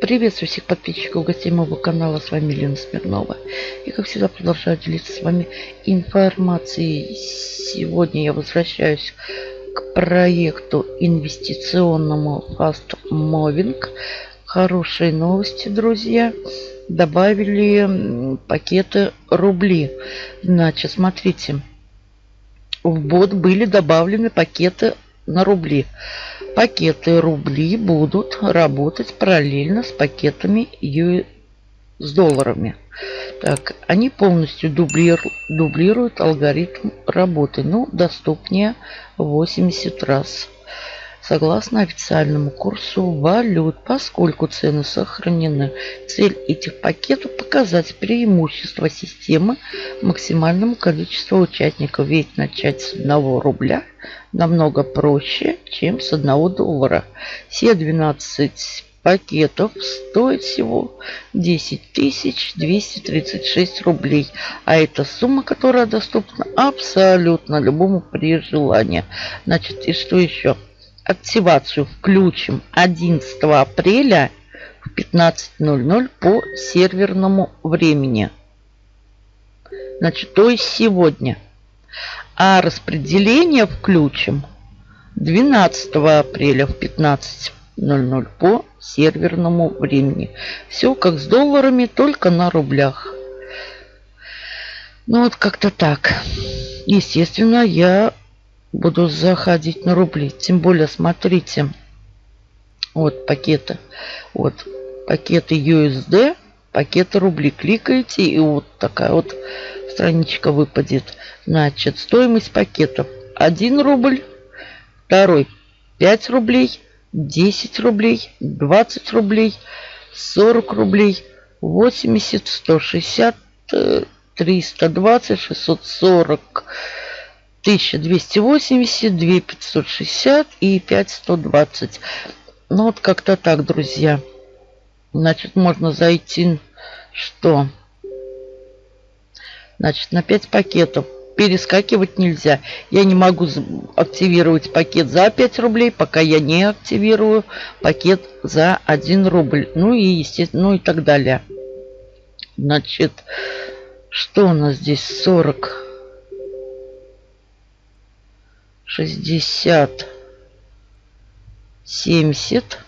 Приветствую всех подписчиков, гостей моего канала. С вами Лена Смирнова. И как всегда продолжаю делиться с вами информацией. Сегодня я возвращаюсь к проекту инвестиционному Fast Moving. Хорошие новости, друзья. Добавили пакеты рубли. Значит, смотрите. В бот были добавлены пакеты на рубли. Пакеты рубли будут работать параллельно с пакетами с долларами. Так, они полностью дублир... дублируют алгоритм работы, но доступнее 80 раз согласно официальному курсу валют, поскольку цены сохранены. Цель этих пакетов – показать преимущество системы максимальному количеству участников. Ведь начать с 1 рубля намного проще, чем с 1 доллара. Все 12 пакетов стоит всего 10 236 рублей. А это сумма, которая доступна абсолютно любому при желании. Значит, и что еще? Активацию включим 11 апреля в 15.00 по серверному времени. Значит, то есть сегодня. А распределение включим 12 апреля в 15.00 по серверному времени. Все как с долларами, только на рублях. Ну вот как-то так. Естественно, я буду заходить на рубли. Тем более, смотрите, вот пакеты. Вот пакеты USD, пакеты рубли. Кликаете, и вот такая вот страничка выпадет. Значит, стоимость пакетов 1 рубль, второй 5 рублей, 10 рублей, 20 рублей, 40 рублей, 80, 160, 320, 640, 1280, 2560 и 5120. Ну вот как-то так, друзья. Значит, можно зайти, что? Значит, на 5 пакетов. Перескакивать нельзя. Я не могу активировать пакет за 5 рублей, пока я не активирую пакет за 1 рубль. Ну и, естественно, ну и так далее. Значит, что у нас здесь? 40 60, 70,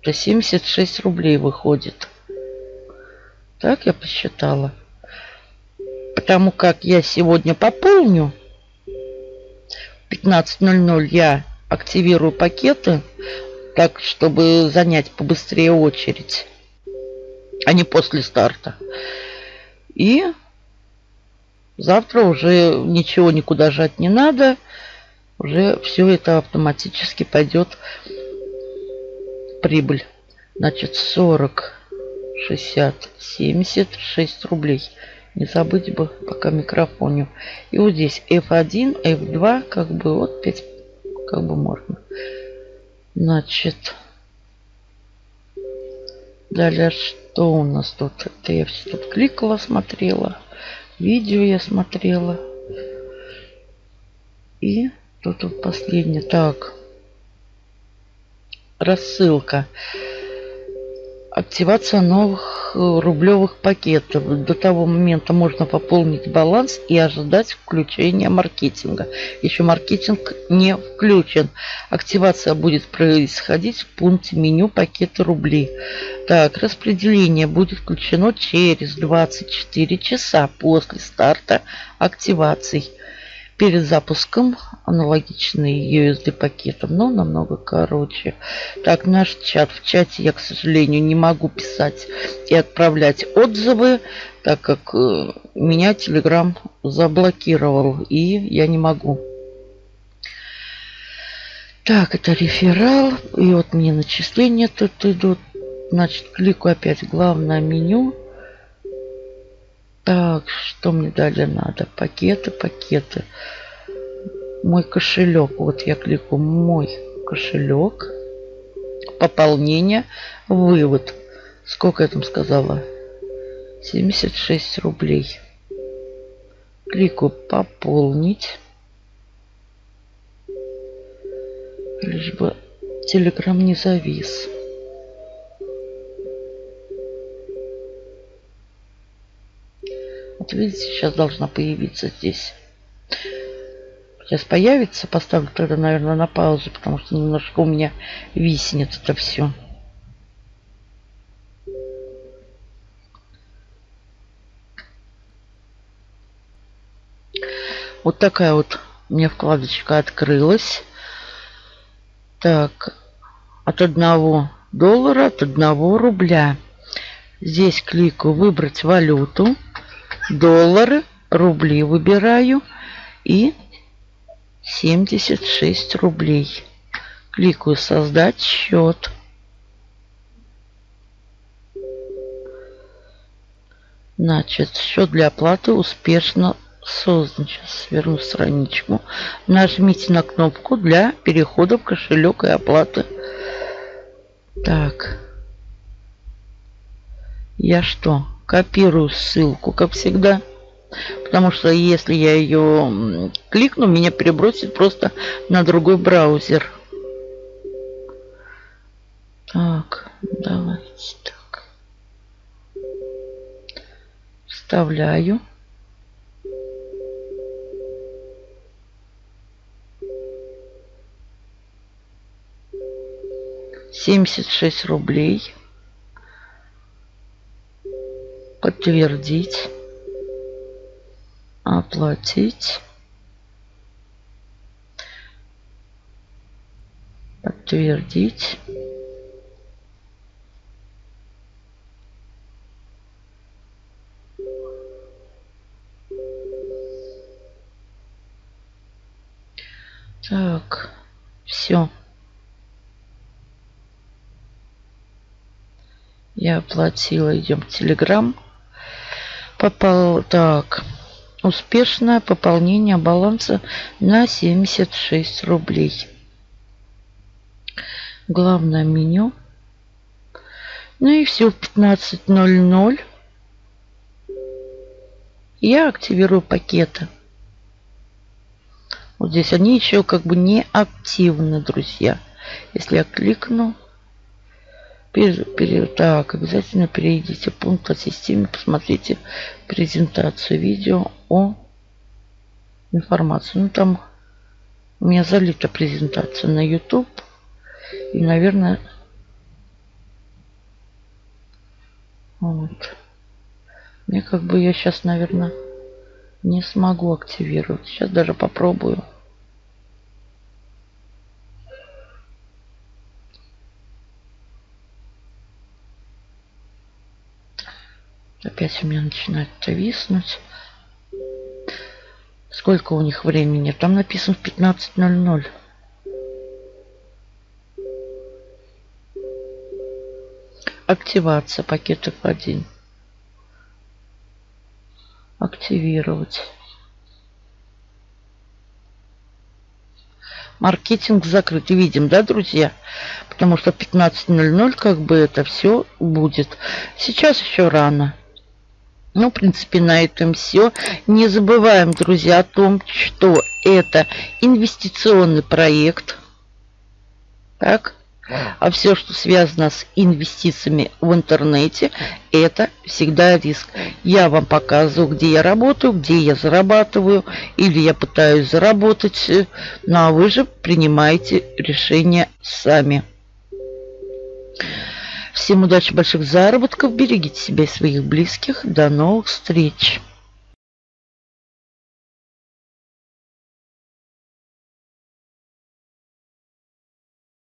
то 76 рублей выходит. Так я посчитала. Потому как я сегодня пополню. 15.00 я активирую пакеты. Так, чтобы занять побыстрее очередь. А не после старта. И завтра уже ничего никуда жать не надо уже все это автоматически пойдет прибыль. Значит, 40, 60, 76 рублей. Не забыть бы пока микрофоне. И вот здесь F1, F2, как бы вот 5, как бы можно. Значит, далее что у нас тут? Это я все тут кликала, смотрела. Видео я смотрела. И тут последнее? Так. Рассылка. Активация новых э, рублевых пакетов. До того момента можно пополнить баланс и ожидать включения маркетинга. Еще маркетинг не включен. Активация будет происходить в пункте меню пакеты рублей. Так, распределение будет включено через 24 часа после старта активаций перед запуском аналогичный USD пакетом, но намного короче. Так, наш чат. В чате я, к сожалению, не могу писать и отправлять отзывы, так как э, меня Telegram заблокировал, и я не могу. Так, это реферал. И вот мне начисления тут идут. Значит, кликаю опять главное меню. Так, что мне далее надо? Пакеты, пакеты. Мой кошелек. Вот я кликаю мой кошелек. Пополнение. Вывод. Сколько я там сказала? 76 рублей. Кликаю пополнить. Лишь бы телеграм не завис. Вот видите, сейчас должна появиться здесь. Сейчас появится, поставлю тогда, наверное, на паузу, потому что немножко у меня виснет это все. Вот такая вот у меня вкладочка открылась. Так, от одного доллара, от одного рубля. Здесь кликаю «Выбрать валюту», доллары, рубли выбираю и 76 рублей. Кликаю «Создать счет». Значит, счет для оплаты успешно создан. Сейчас верну страничку. Нажмите на кнопку для перехода в кошелек и оплаты. Так. Я что? Копирую ссылку, как всегда. Потому что если я ее кликну, меня перебросит просто на другой браузер. Так, давайте так. Вставляю. Семьдесят шесть рублей. Подтвердить оплатить, подтвердить. Так, все. Я оплатила, идем в Телеграм. Попал, так, Успешное пополнение баланса на 76 рублей. Главное меню. Ну и все, в 15.00 я активирую пакеты. Вот здесь они еще как бы не активны, друзья. Если я кликну, так, обязательно перейдите в пункт о системе, посмотрите презентацию видео о информации. Ну, там у меня залита презентация на YouTube. И, наверное, вот. Мне как бы я сейчас, наверное, не смогу активировать. Сейчас даже попробую. Опять у меня начинает виснуть. Сколько у них времени? Там написано в 15.00. Активация пакетов 1. Активировать. Маркетинг закрыт. Видим, да, друзья? Потому что 15.00 как бы это все будет. Сейчас еще рано. Ну, в принципе, на этом все. Не забываем, друзья, о том, что это инвестиционный проект. Так? А все, что связано с инвестициями в интернете, это всегда риск. Я вам показываю, где я работаю, где я зарабатываю, или я пытаюсь заработать, ну а вы же принимаете решение сами. Всем удачи, больших заработков. Берегите себя и своих близких. До новых встреч.